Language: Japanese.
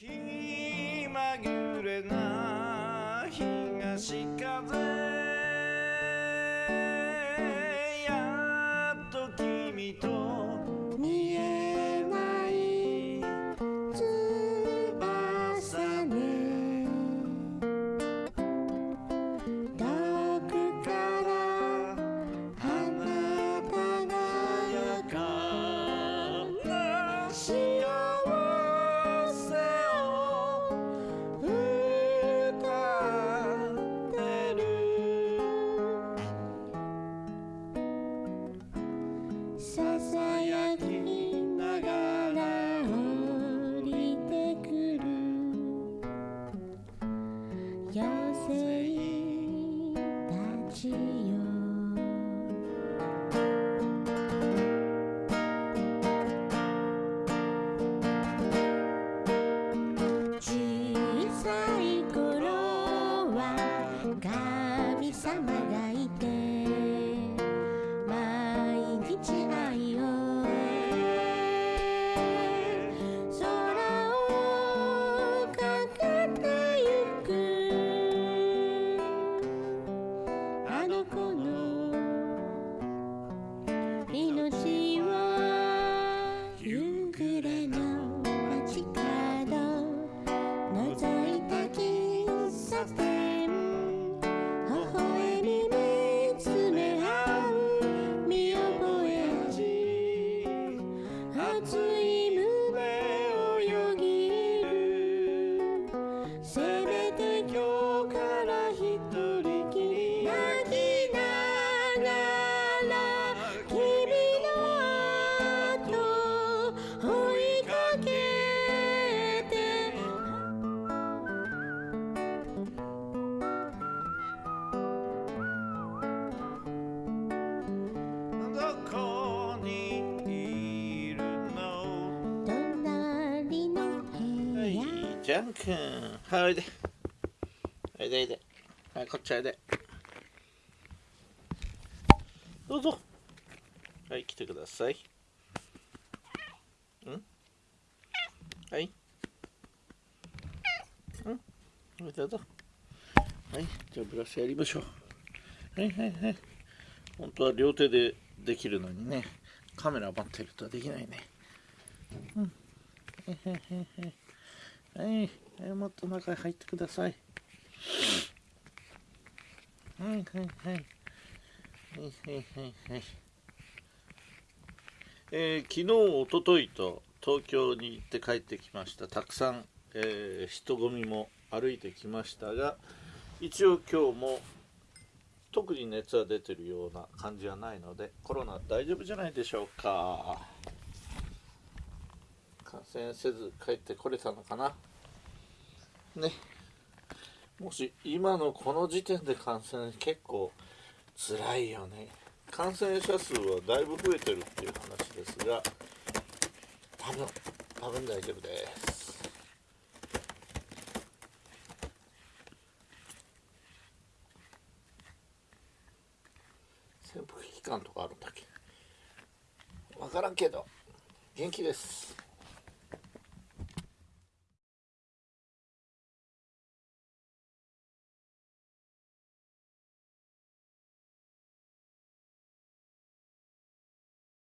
気まぐれな東せめて今日から一人。ジャン君はいおいで。おいでおいで。はいこっちおいで。どうぞ。はい来てください。ん？はい。ん？おいどうぞ。はいじゃあブラシやりましょう。はいはいはい。本当は両手でできるのにね。カメラ持ってるとできないね。はい、はい、はい、えもっと中へ入ってください。はいはいはい。はいはいはいはい。えー昨日、おとといと東京に行って帰ってきました。たくさん、えー人混みも歩いてきましたが、一応今日も特に熱は出てるような感じはないので、コロナ大丈夫じゃないでしょうか。感染せず帰ってこれたのかな？ね。もし今のこの時点で感染結構辛いよね。感染者数はだいぶ増えてるっていう話ですが多分多分大丈夫です。潜伏期間とかあるんだっけ？分からんけど元気です。